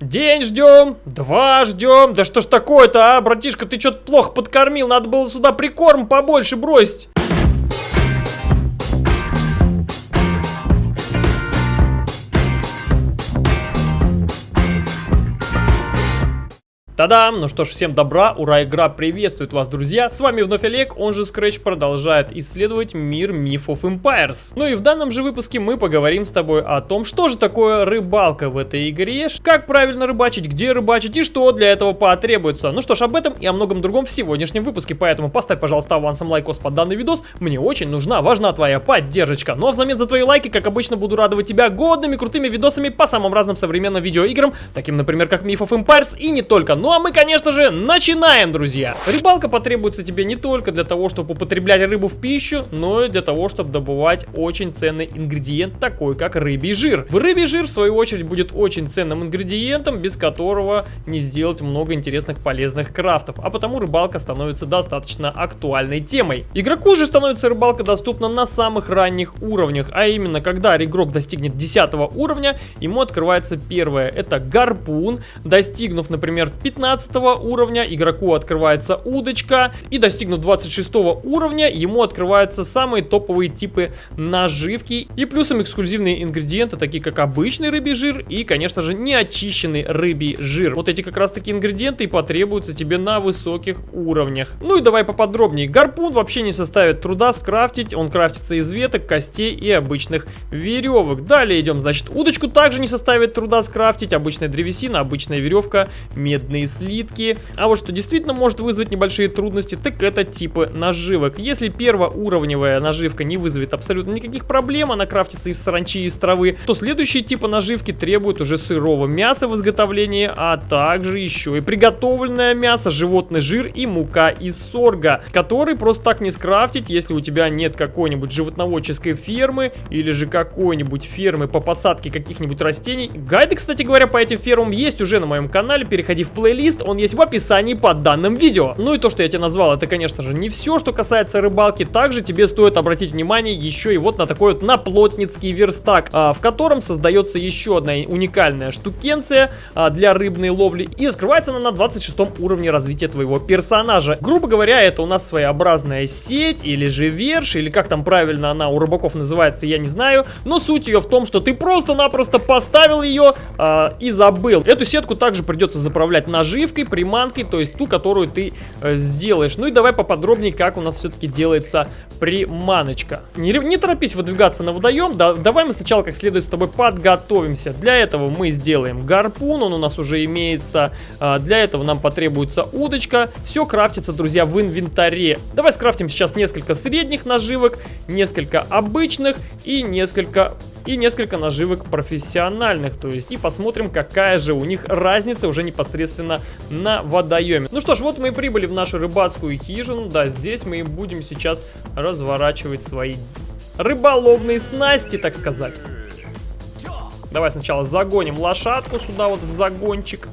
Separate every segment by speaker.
Speaker 1: День ждем, два ждем. Да что ж такое-то, а, братишка, ты что-то плохо подкормил, надо было сюда прикорм побольше бросить. Та-дам! Ну что ж, всем добра, ура, игра приветствует вас, друзья! С вами вновь Олег, он же Scratch продолжает исследовать мир Myth of Empires. Ну и в данном же выпуске мы поговорим с тобой о том, что же такое рыбалка в этой игре, как правильно рыбачить, где рыбачить и что для этого потребуется. Ну что ж, об этом и о многом другом в сегодняшнем выпуске, поэтому поставь, пожалуйста, авансом лайкос под данный видос, мне очень нужна, важна твоя поддержка. Ну а взамен за твои лайки, как обычно, буду радовать тебя годными крутыми видосами по самым разным современным видеоиграм, таким, например, как Myth of Empires и не только. Ну а мы, конечно же, начинаем, друзья! Рыбалка потребуется тебе не только для того, чтобы употреблять рыбу в пищу, но и для того, чтобы добывать очень ценный ингредиент, такой как рыбий жир. В рыбий жир, в свою очередь, будет очень ценным ингредиентом, без которого не сделать много интересных полезных крафтов, а потому рыбалка становится достаточно актуальной темой. Игроку же становится рыбалка доступна на самых ранних уровнях, а именно, когда игрок достигнет 10 уровня, ему открывается первое, это гарпун, достигнув, например, 15 уровня игроку открывается удочка. И достигнув 26 уровня ему открываются самые топовые типы наживки. И плюсом эксклюзивные ингредиенты, такие как обычный рыбий жир и, конечно же, неочищенный рыбий жир. Вот эти как раз таки ингредиенты и потребуются тебе на высоких уровнях. Ну и давай поподробнее. Гарпун вообще не составит труда скрафтить. Он крафтится из веток, костей и обычных веревок. Далее идем, значит, удочку также не составит труда скрафтить. Обычная древесина, обычная веревка, медные слитки. А вот что действительно может вызвать небольшие трудности, так это типы наживок. Если первоуровневая наживка не вызовет абсолютно никаких проблем, она крафтится из саранчи и из травы, то следующие типы наживки требуют уже сырого мяса в изготовлении, а также еще и приготовленное мясо, животный жир и мука из сорга, который просто так не скрафтить, если у тебя нет какой-нибудь животноводческой фермы или же какой-нибудь фермы по посадке каких-нибудь растений. Гайды, кстати говоря, по этим фермам есть уже на моем канале, переходи в плейлист, он есть в описании под данным видео. Ну и то, что я тебе назвал, это, конечно же, не все, что касается рыбалки. Также тебе стоит обратить внимание еще и вот на такой вот наплотницкий верстак, а, в котором создается еще одна уникальная штукенция а, для рыбной ловли. И открывается она на 26 уровне развития твоего персонажа. Грубо говоря, это у нас своеобразная сеть или же верш, или как там правильно она у рыбаков называется, я не знаю. Но суть ее в том, что ты просто-напросто поставил ее а, и забыл. Эту сетку также придется заправлять наживкой, приманкой, то есть ту, которую ты э, сделаешь. Ну и давай поподробнее, как у нас все-таки делается приманочка. Не, не торопись выдвигаться на водоем, да, давай мы сначала как следует с тобой подготовимся. Для этого мы сделаем гарпун, он у нас уже имеется. Э, для этого нам потребуется удочка. Все крафтится, друзья, в инвентаре. Давай скрафтим сейчас несколько средних наживок, несколько обычных и несколько и несколько наживок профессиональных, то есть, и посмотрим, какая же у них разница уже непосредственно на водоеме. Ну что ж, вот мы и прибыли в нашу рыбацкую хижину, да, здесь мы и будем сейчас разворачивать свои рыболовные снасти, так сказать. Давай сначала загоним лошадку сюда вот в загончик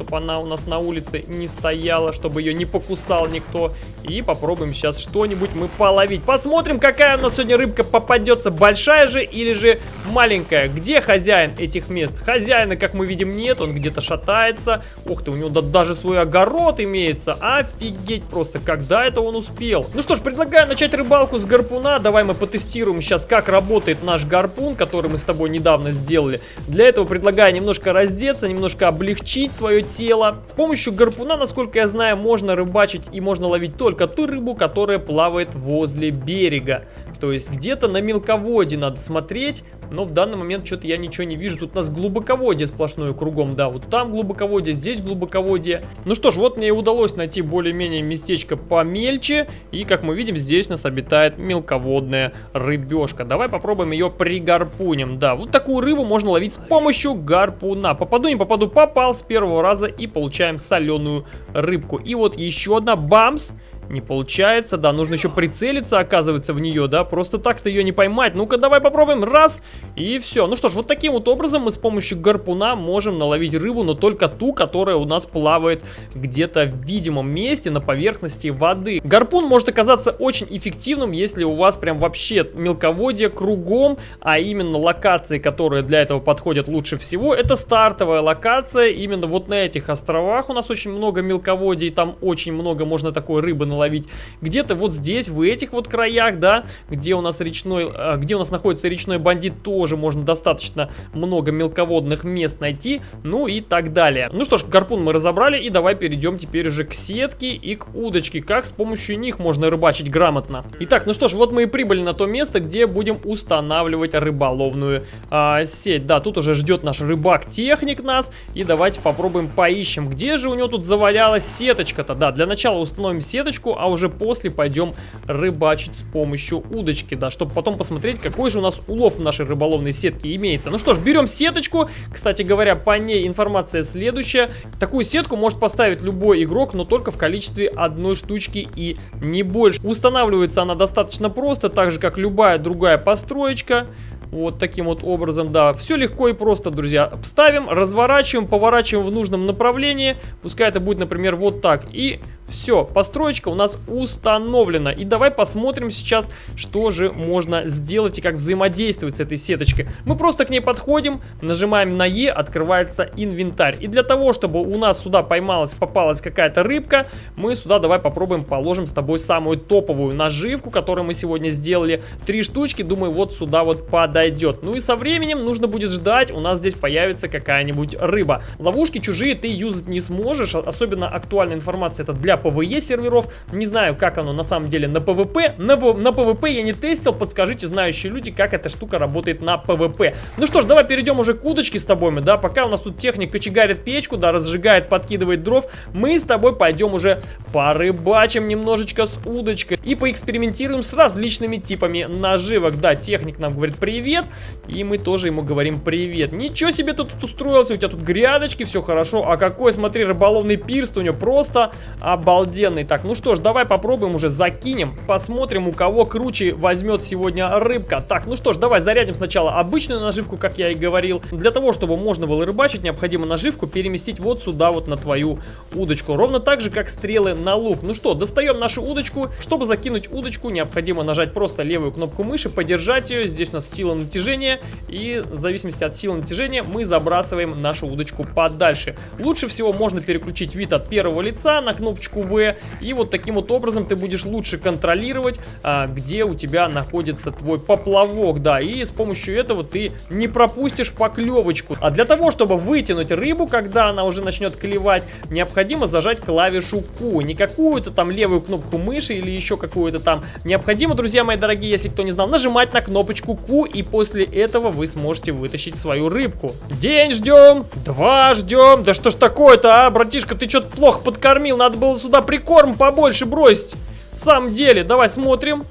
Speaker 1: чтобы она у нас на улице не стояла, чтобы ее не покусал никто. И попробуем сейчас что-нибудь мы половить. Посмотрим, какая у нас сегодня рыбка попадется, большая же или же маленькая. Где хозяин этих мест? Хозяина, как мы видим, нет, он где-то шатается. Ух ты, у него даже свой огород имеется. Офигеть просто, когда это он успел? Ну что ж, предлагаю начать рыбалку с гарпуна. Давай мы потестируем сейчас, как работает наш гарпун, который мы с тобой недавно сделали. Для этого предлагаю немножко раздеться, немножко облегчить свое тело. С помощью гарпуна, насколько я знаю, можно рыбачить и можно ловить только ту рыбу, которая плавает возле берега. То есть где-то на мелководье надо смотреть, но в данный момент что-то я ничего не вижу. Тут у нас глубоководье сплошное кругом, да, вот там глубоководье, здесь глубоководье. Ну что ж, вот мне и удалось найти более-менее местечко помельче, и как мы видим, здесь у нас обитает мелководная рыбешка. Давай попробуем ее пригарпунем, да, вот такую рыбу можно ловить с помощью гарпуна. Попаду, не попаду, попал с первого раза и получаем соленую рыбку. И вот еще одна бамс. Не получается, да, нужно еще прицелиться, оказывается, в нее, да, просто так-то ее не поймать. Ну-ка, давай попробуем. Раз, и все. Ну что ж, вот таким вот образом мы с помощью гарпуна можем наловить рыбу, но только ту, которая у нас плавает где-то в видимом месте на поверхности воды. Гарпун может оказаться очень эффективным, если у вас прям вообще мелководье кругом, а именно локации, которые для этого подходят лучше всего, это стартовая локация. Именно вот на этих островах у нас очень много мелководий, там очень много можно такой рыбы наловить. Где-то вот здесь, в этих вот краях, да, где у нас речной, а, где у нас находится речной бандит, тоже можно достаточно много мелководных мест найти, ну и так далее. Ну что ж, гарпун мы разобрали, и давай перейдем теперь уже к сетке и к удочке, как с помощью них можно рыбачить грамотно. Итак, ну что ж, вот мы и прибыли на то место, где будем устанавливать рыболовную а, сеть. Да, тут уже ждет наш рыбак-техник нас, и давайте попробуем поищем, где же у него тут завалялась сеточка-то. Да, для начала установим сеточку, а уже после пойдем рыбачить с помощью удочки, да, чтобы потом посмотреть, какой же у нас улов в нашей рыболовной сетке имеется. Ну что ж, берем сеточку, кстати говоря, по ней информация следующая. Такую сетку может поставить любой игрок, но только в количестве одной штучки и не больше. Устанавливается она достаточно просто, так же как любая другая построечка. Вот таким вот образом, да. Все легко и просто, друзья. Ставим, разворачиваем, поворачиваем в нужном направлении. Пускай это будет, например, вот так. И все, построечка у нас установлена. И давай посмотрим сейчас, что же можно сделать и как взаимодействовать с этой сеточкой. Мы просто к ней подходим, нажимаем на Е, открывается инвентарь. И для того, чтобы у нас сюда поймалась, попалась какая-то рыбка, мы сюда давай попробуем положим с тобой самую топовую наживку, которую мы сегодня сделали. Три штучки, думаю, вот сюда вот подойдет. Ну и со временем нужно будет ждать, у нас здесь появится какая-нибудь рыба. Ловушки чужие ты юзать не сможешь, особенно актуальная информация это для PvE серверов. Не знаю, как оно на самом деле на PvP. На, на PvP я не тестил, подскажите, знающие люди, как эта штука работает на PvP. Ну что ж, давай перейдем уже к удочке с тобой, да, пока у нас тут техник кочегарит печку, да, разжигает, подкидывает дров, мы с тобой пойдем уже порыбачим немножечко с удочкой и поэкспериментируем с различными типами наживок. Да, техник нам говорит привет, и мы тоже ему говорим привет. Ничего себе ты тут устроился, у тебя тут грядочки, все хорошо, а какой, смотри, рыболовный пирс у него просто обалденный обалденный. Так, ну что ж, давай попробуем уже закинем. Посмотрим, у кого круче возьмет сегодня рыбка. Так, ну что ж, давай зарядим сначала обычную наживку, как я и говорил. Для того, чтобы можно было рыбачить, необходимо наживку переместить вот сюда, вот на твою удочку. Ровно так же, как стрелы на лук. Ну что, достаем нашу удочку. Чтобы закинуть удочку, необходимо нажать просто левую кнопку мыши, подержать ее. Здесь у нас сила натяжения. И в зависимости от силы натяжения мы забрасываем нашу удочку подальше. Лучше всего можно переключить вид от первого лица на кнопочку кнопку V. И вот таким вот образом ты будешь лучше контролировать, а, где у тебя находится твой поплавок. Да, и с помощью этого ты не пропустишь поклевочку. А для того, чтобы вытянуть рыбу, когда она уже начнет клевать, необходимо зажать клавишу Q. Не какую-то там левую кнопку мыши или еще какую-то там. Необходимо, друзья мои дорогие, если кто не знал, нажимать на кнопочку Q, и после этого вы сможете вытащить свою рыбку. День ждем, два ждем. Да что ж такое-то, а, братишка, ты что-то плохо подкормил, надо было сюда прикорм побольше бросить. В самом деле, давай смотрим.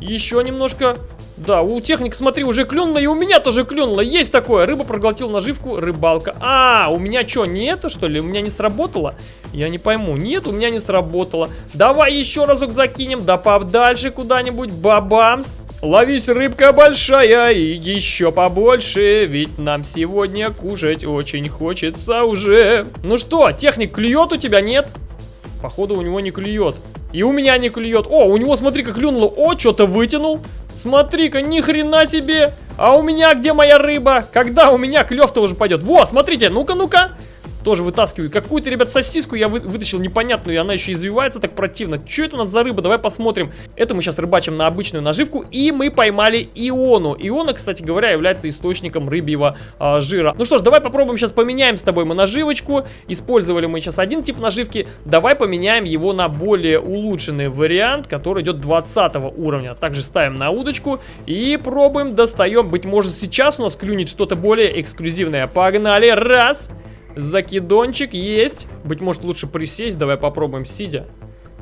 Speaker 1: Еще немножко. Да, у техника, смотри, уже клюнула, и у меня тоже клюнула. Есть такое. Рыба проглотила наживку, рыбалка. А, у меня что, не это, что ли? У меня не сработало? Я не пойму. Нет, у меня не сработало. Давай еще разок закинем. Да подальше куда-нибудь. Бабамс. Ловись, рыбка большая, и еще побольше, ведь нам сегодня кушать очень хочется уже. Ну что, техник клюет у тебя, нет? Походу у него не клюет. И у меня не клюет. О, у него, смотри, как клюнуло. О, что-то вытянул. Смотри-ка, ни хрена себе. А у меня где моя рыба? Когда у меня клев-то уже пойдет? Во, смотрите, ну-ка, ну-ка. Тоже вытаскиваю. Какую-то, ребят, сосиску я вы, вытащил непонятную, и она еще извивается так противно. Что это у нас за рыба? Давай посмотрим. Это мы сейчас рыбачим на обычную наживку, и мы поймали иону. Иона, кстати говоря, является источником рыбьего а, жира. Ну что ж, давай попробуем сейчас поменяем с тобой мы наживочку. Использовали мы сейчас один тип наживки. Давай поменяем его на более улучшенный вариант, который идет 20 уровня. Также ставим на удочку и пробуем, достаем. Быть может сейчас у нас клюнет что-то более эксклюзивное. Погнали, раз... Закидончик есть. Быть может лучше присесть. Давай попробуем сидя.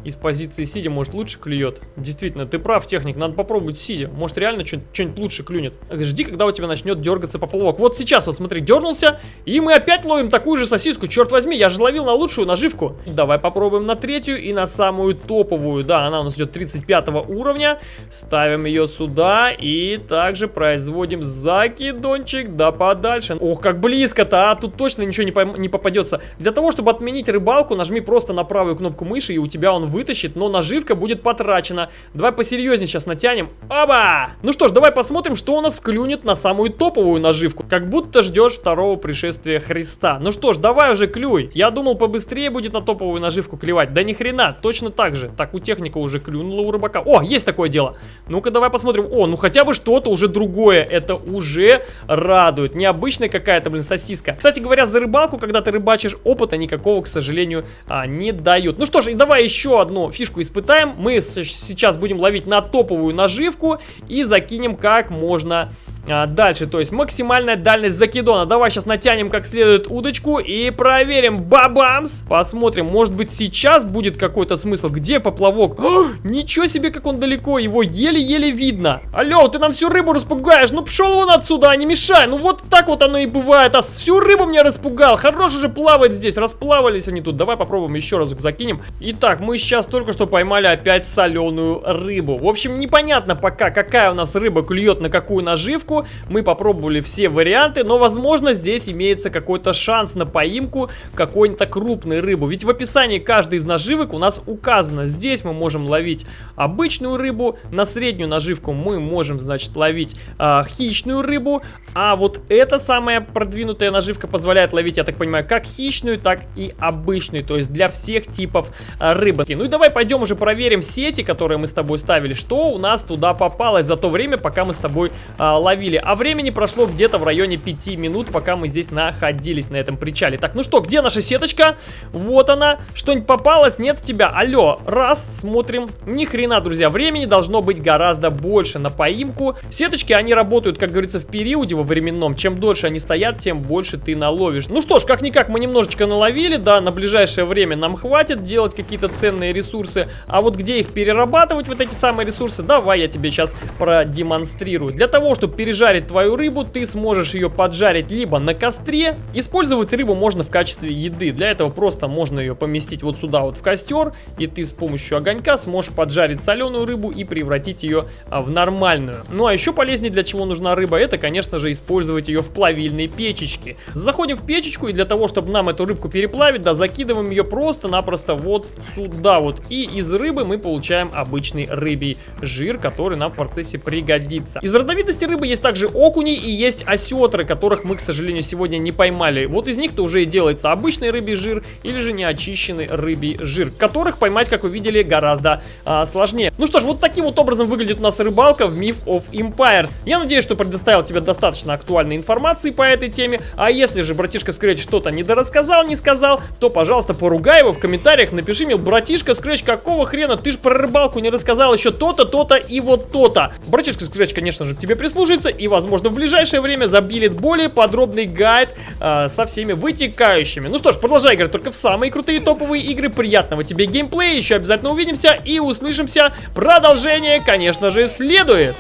Speaker 1: Из позиции сидя, может, лучше клюет. Действительно, ты прав, техник, надо попробовать сидя. Может, реально что-нибудь лучше клюнет. Жди, когда у тебя начнет дергаться поплавок. Вот сейчас, вот смотри, дернулся, и мы опять ловим такую же сосиску. Черт возьми, я же ловил на лучшую наживку. Давай попробуем на третью и на самую топовую. Да, она у нас идет 35 уровня. Ставим ее сюда и также производим закидончик да подальше. Ох, как близко-то, а тут точно ничего не, не попадется. Для того, чтобы отменить рыбалку, нажми просто на правую кнопку мыши, и у тебя он вытащит, но наживка будет потрачена. Давай посерьезнее сейчас натянем. Оба! Ну что ж, давай посмотрим, что у нас вклюнет на самую топовую наживку. Как будто ждешь второго пришествия Христа. Ну что ж, давай уже клюй. Я думал, побыстрее будет на топовую наживку клевать. Да ни хрена, точно так же. Так, у техника уже клюнула у рыбака. О, есть такое дело. Ну-ка, давай посмотрим. О, ну хотя бы что-то уже другое. Это уже радует. Необычная какая-то, блин, сосиска. Кстати говоря, за рыбалку, когда ты рыбачишь, опыта никакого, к сожалению, а, не дают. Ну что ж, и давай еще одну фишку испытаем. Мы сейчас будем ловить на топовую наживку и закинем как можно а, дальше, то есть максимальная дальность закидона. Давай сейчас натянем как следует удочку и проверим. Бабамс! Посмотрим, может быть сейчас будет какой-то смысл. Где поплавок? О, ничего себе, как он далеко, его еле-еле видно. Алло, ты нам всю рыбу распугаешь. Ну пшел вон отсюда, а не мешай. Ну вот так вот оно и бывает. А всю рыбу мне распугал. Хорош уже плавать здесь. Расплавались они тут. Давай попробуем еще разок закинем. Итак, мы сейчас только что поймали опять соленую рыбу. В общем, непонятно пока, какая у нас рыба клюет на какую наживку поимку. Мы попробовали все варианты, но возможно здесь имеется какой-то шанс на поимку какой-то крупной рыбы. Ведь в описании каждой из наживок у нас указано. Здесь мы можем ловить обычную рыбу, на среднюю наживку мы можем, значит, ловить э, хищную рыбу, а вот эта самая продвинутая наживка позволяет ловить, я так понимаю, как хищную, так и обычную, то есть для всех типов э, рыбы. Ну и давай пойдем уже проверим сети, которые мы с тобой ставили, что у нас туда попалось за то время, пока мы с тобой э, ловили ловили. А времени прошло где-то в районе 5 минут, пока мы здесь находились на этом причале. Так, ну что, где наша сеточка? Вот она. Что-нибудь попалось? Нет в тебя? Алло. Раз, смотрим. Ни хрена, друзья. Времени должно быть гораздо больше на поимку. Сеточки, они работают, как говорится, в периоде во временном. Чем дольше они стоят, тем больше ты наловишь. Ну что ж, как-никак мы немножечко наловили, да, на ближайшее время нам хватит делать какие-то ценные ресурсы. А вот где их перерабатывать, вот эти самые ресурсы, давай я тебе сейчас продемонстрирую. Для того, чтобы перерабатывать пережарить твою рыбу, ты сможешь ее поджарить либо на костре. Использовать рыбу можно в качестве еды. Для этого просто можно ее поместить вот сюда вот в костер. И ты с помощью огонька сможешь поджарить соленую рыбу и превратить ее а, в нормальную. Ну а еще полезнее для чего нужна рыба, это конечно же использовать ее в плавильной печечке. Заходим в печечку и для того, чтобы нам эту рыбку переплавить, да, закидываем ее просто-напросто вот сюда вот. И из рыбы мы получаем обычный рыбий жир, который нам в процессе пригодится. Из родовитости рыбы есть есть также окуни и есть осетры, которых мы, к сожалению, сегодня не поймали. Вот из них-то уже и делается обычный рыбий жир или же неочищенный рыбий жир, которых поймать, как вы видели, гораздо а, сложнее. Ну что ж, вот таким вот образом выглядит у нас рыбалка в Myth of Empires. Я надеюсь, что предоставил тебе достаточно актуальной информации по этой теме. А если же братишка Scratch что-то недорассказал, не сказал, то, пожалуйста, поругай его в комментариях, напиши мне, братишка Scratch, какого хрена, ты же про рыбалку не рассказал еще то-то, то-то и вот то-то. Братишка Scratch, конечно же, к тебе прислужится и, возможно, в ближайшее время забилит более подробный гайд э, со всеми вытекающими. Ну что ж, продолжай играть только в самые крутые топовые игры. Приятного тебе геймплея, еще обязательно увидимся и услышимся. Продолжение, конечно же, следует.